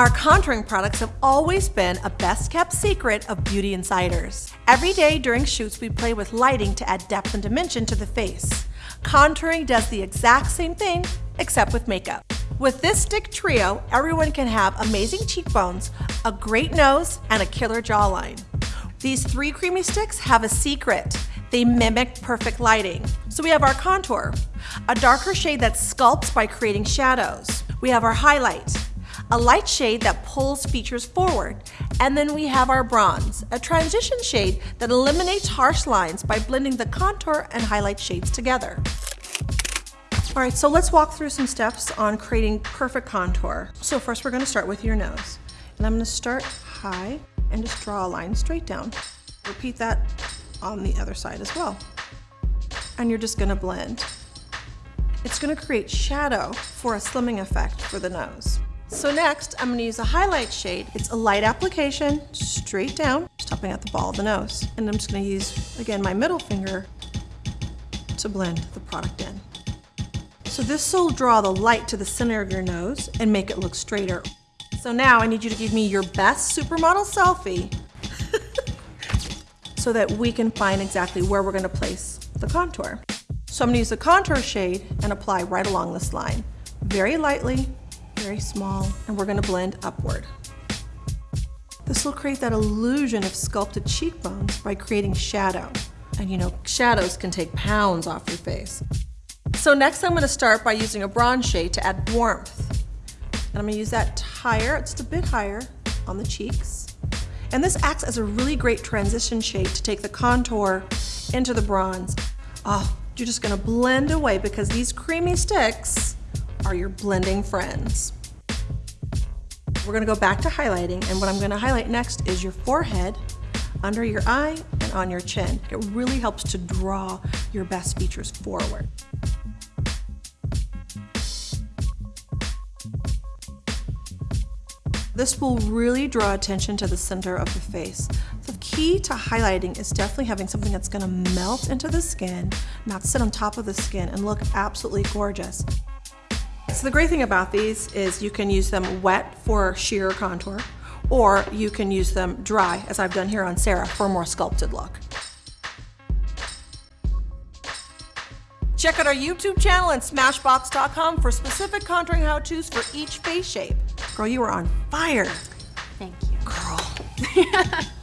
Our contouring products have always been a best kept secret of beauty insiders. Every day during shoots, we play with lighting to add depth and dimension to the face. Contouring does the exact same thing, except with makeup. With this stick trio, everyone can have amazing cheekbones, a great nose, and a killer jawline. These three creamy sticks have a secret. They mimic perfect lighting. So we have our contour, a darker shade that sculpts by creating shadows. We have our highlight, a light shade that pulls features forward. And then we have our bronze, a transition shade that eliminates harsh lines by blending the contour and highlight shades together. All right, so let's walk through some steps on creating perfect contour. So first we're gonna start with your nose. And I'm gonna start high and just draw a line straight down. Repeat that on the other side as well. And you're just gonna blend. It's gonna create shadow for a slimming effect for the nose. So next, I'm gonna use a highlight shade. It's a light application, straight down, stopping at the ball of the nose. And I'm just gonna use, again, my middle finger to blend the product in. So this will draw the light to the center of your nose and make it look straighter. So now I need you to give me your best supermodel selfie so that we can find exactly where we're gonna place the contour. So I'm gonna use the contour shade and apply right along this line. Very lightly, very small, and we're gonna blend upward. This will create that illusion of sculpted cheekbones by creating shadow. And you know, shadows can take pounds off your face. So next I'm gonna start by using a bronze shade to add warmth. And I'm gonna use that higher, just a bit higher on the cheeks. And this acts as a really great transition shade to take the contour into the bronze. Oh, you're just gonna blend away because these creamy sticks are your blending friends. We're gonna go back to highlighting and what I'm gonna highlight next is your forehead, under your eye, and on your chin. It really helps to draw your best features forward. This will really draw attention to the center of the face. The key to highlighting is definitely having something that's gonna melt into the skin, not sit on top of the skin and look absolutely gorgeous. So the great thing about these is you can use them wet for sheer contour, or you can use them dry, as I've done here on Sarah, for a more sculpted look. Check out our YouTube channel and Smashbox.com for specific contouring how-tos for each face shape. Girl, you are on fire. Thank you. Girl.